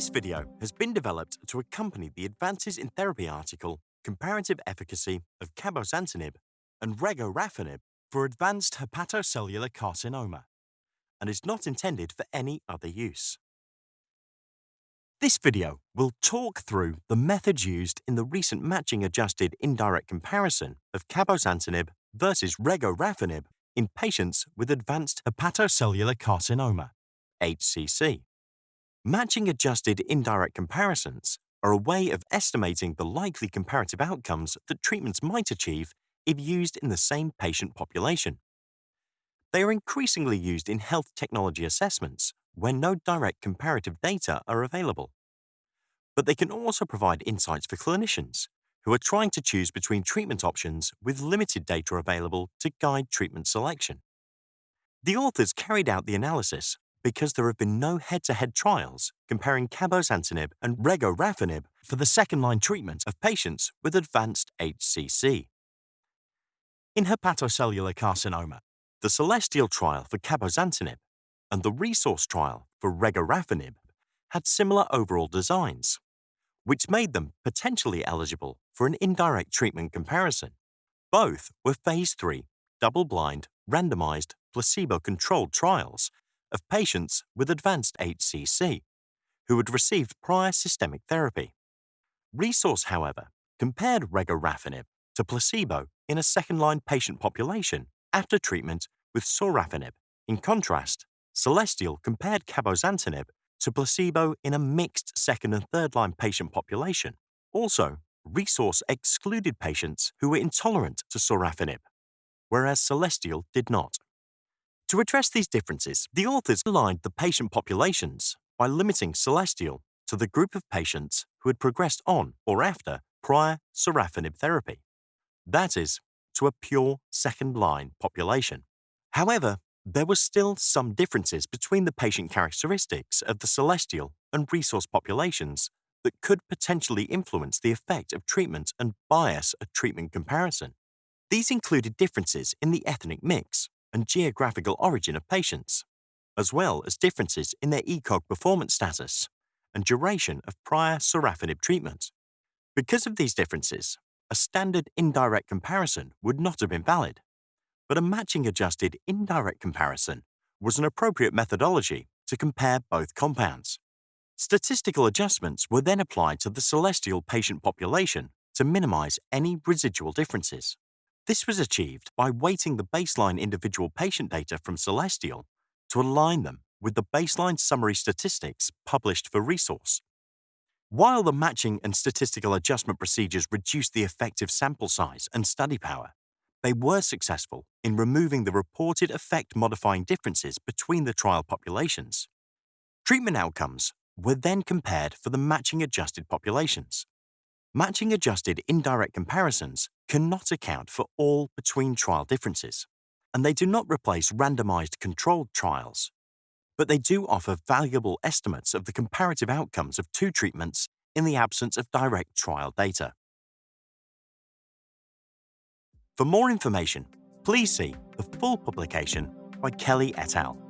This video has been developed to accompany the Advances in Therapy article Comparative Efficacy of Cabozantinib and Regorafenib for Advanced Hepatocellular Carcinoma and is not intended for any other use. This video will talk through the methods used in the recent matching-adjusted indirect comparison of cabozantinib versus regorafenib in patients with advanced hepatocellular carcinoma, HCC. Matching-adjusted indirect comparisons are a way of estimating the likely comparative outcomes that treatments might achieve if used in the same patient population. They are increasingly used in health technology assessments when no direct comparative data are available. But they can also provide insights for clinicians who are trying to choose between treatment options with limited data available to guide treatment selection. The authors carried out the analysis because there have been no head-to-head trials comparing cabozantinib and regorafenib for the second-line treatment of patients with advanced HCC. In hepatocellular carcinoma, the Celestial trial for cabozantinib and the RESORCE trial for regorafenib had similar overall designs, which made them potentially eligible for an indirect treatment comparison. Both were phase 3, double-blind, randomized, placebo-controlled trials of patients with advanced HCC who had received prior systemic therapy. RESORCE, however, compared regorafenib to placebo in a second-line patient population after treatment with sorafenib. In contrast, Celestial compared cabozantinib to placebo in a mixed second and third-line patient population. Also, RESORCE excluded patients who were intolerant to sorafenib, whereas Celestial did not. To address these differences, the authors aligned the patient populations by limiting Celestial to the group of patients who had progressed on or after prior sorafenib therapy. That is, to a pure second-line population. However, there were still some differences between the patient characteristics of the Celestial and RESORCE populations that could potentially influence the effect of treatment and bias a treatment comparison. These included differences in the ethnic mix, and geographical origin of patients, as well as differences in their ECOG performance status and duration of prior sorafenib treatment. Because of these differences, a standard indirect comparison would not have been valid, but a matching-adjusted indirect comparison was an appropriate methodology to compare both compounds. Statistical adjustments were then applied to the celestial patient population to minimize any residual differences. This was achieved by weighting the baseline individual patient data from Celestial to align them with the baseline summary statistics published for RESORCE. While the matching and statistical adjustment procedures reduced the effective sample size and study power, they were successful in removing the reported effect modifying differences between the trial populations. Treatment outcomes were then compared for the matching adjusted populations. Matching adjusted indirect comparisons cannot account for all between trial differences, and they do not replace randomized controlled trials, but they do offer valuable estimates of the comparative outcomes of two treatments in the absence of direct trial data. For more information, please see the full publication by Kelley et al.